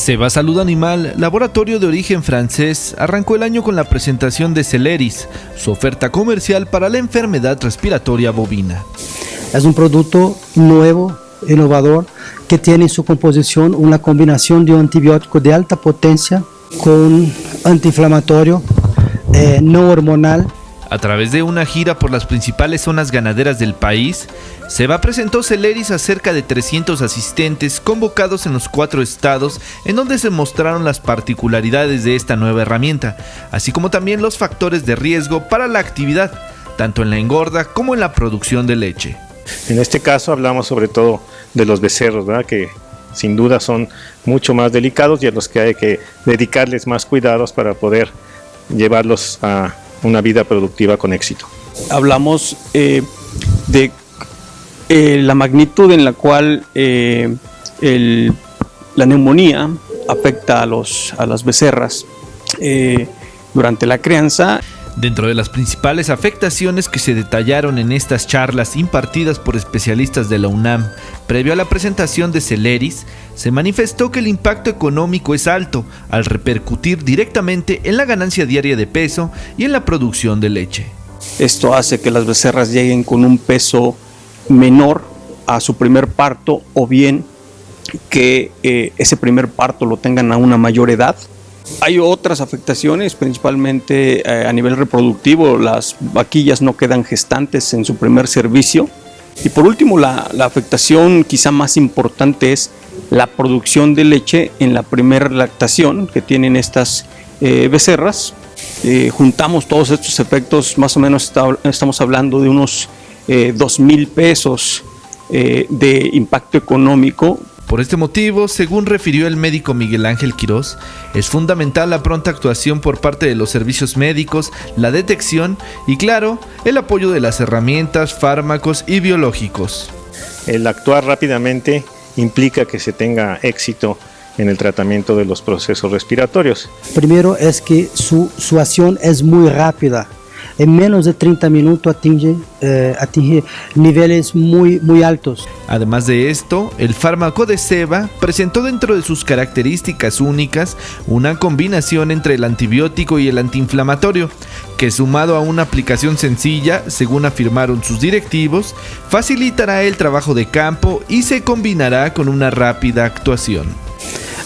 Seba Salud Animal, laboratorio de origen francés, arrancó el año con la presentación de Celeris, su oferta comercial para la enfermedad respiratoria bovina. Es un producto nuevo, innovador, que tiene en su composición una combinación de un antibiótico de alta potencia con antiinflamatorio eh, no hormonal a través de una gira por las principales zonas ganaderas del país, Seba presentó Celeris a cerca de 300 asistentes convocados en los cuatro estados en donde se mostraron las particularidades de esta nueva herramienta, así como también los factores de riesgo para la actividad, tanto en la engorda como en la producción de leche. En este caso hablamos sobre todo de los becerros, que sin duda son mucho más delicados y a los que hay que dedicarles más cuidados para poder llevarlos a una vida productiva con éxito. Hablamos eh, de eh, la magnitud en la cual eh, la neumonía afecta a, los, a las becerras durante la crianza. Dentro de las principales afectaciones que se detallaron en estas charlas impartidas por especialistas de la UNAM previo a la presentación de Celeris, se manifestó que el impacto económico es alto al repercutir directamente en la ganancia diaria de peso y en la producción de leche. Esto hace que las becerras lleguen con un peso menor a su primer parto o bien que eh, ese primer parto lo tengan a una mayor edad hay otras afectaciones, principalmente eh, a nivel reproductivo, las vaquillas no quedan gestantes en su primer servicio. Y por último, la, afectación quizá más importante es la producción de leche en la primera lactación que tienen estas eh, becerras. Eh, juntamos todos estos efectos, más o menos estamos hablando de unos dos mil pesos de impacto económico por este motivo, según refirió el médico Miguel Ángel Quirós, es fundamental la pronta actuación por parte de los servicios médicos, la detección y, claro, el apoyo de las herramientas, fármacos y biológicos. El actuar rápidamente implica que se tenga éxito en el tratamiento de los procesos respiratorios. Primero es que su, su acción es muy rápida, en menos de 30 minutos atinge, eh, atinge niveles muy, muy altos. Además de esto, el fármaco de Seba presentó dentro de sus características únicas una combinación entre el antibiótico y el antiinflamatorio, que sumado a una aplicación sencilla, según afirmaron sus directivos, facilitará el trabajo de campo y se combinará con una rápida actuación.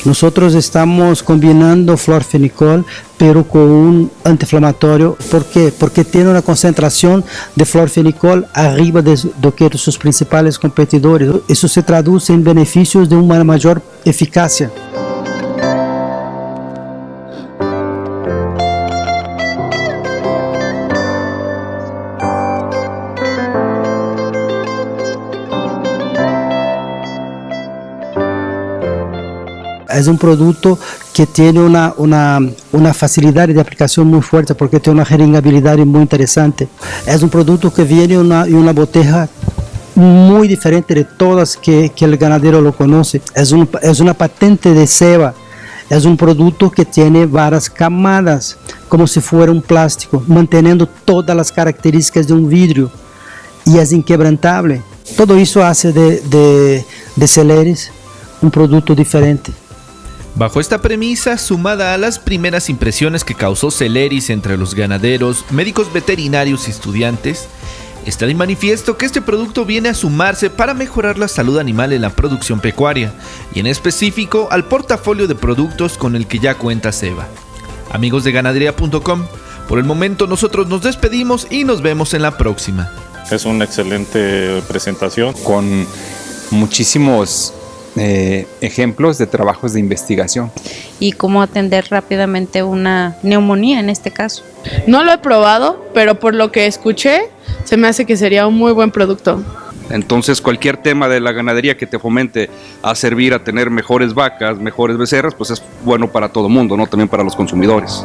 Nosotros estamos combinando florfenicol, pero con un antiinflamatorio. ¿Por qué? Porque tiene una concentración de florfenicol arriba de, de que sus principales competidores. Eso se traduce en beneficios de una mayor eficacia. Es un producto que tiene una, una, una, facilidad de aplicación muy fuerte porque tiene una jeringabilidad muy interesante. Es un producto que viene una, en una botella muy diferente de todas que, el ganadero lo conoce. Es, un, es una patente de ceba. Es un producto que tiene varias camadas, como si fuera un plástico, manteniendo todas las características de un vidrio y es inquebrantable. Todo eso hace de, de, de Celeris un producto diferente. Bajo esta premisa, sumada a las primeras impresiones que causó Celeris entre los ganaderos, médicos veterinarios y estudiantes, está de manifiesto que este producto viene a sumarse para mejorar la salud animal en la producción pecuaria, y en específico al portafolio de productos con el que ya cuenta Seba. Amigos de ganadería.com, por el momento nosotros nos despedimos y nos vemos en la próxima. Es una excelente presentación. Con muchísimos eh, ejemplos de trabajos de investigación. Y cómo atender rápidamente una neumonía en este caso. No lo he probado, pero por lo que escuché, se me hace que sería un muy buen producto. Entonces cualquier tema de la ganadería que te fomente a servir a tener mejores vacas, mejores becerras, pues es bueno para todo el mundo, ¿no? También para los consumidores.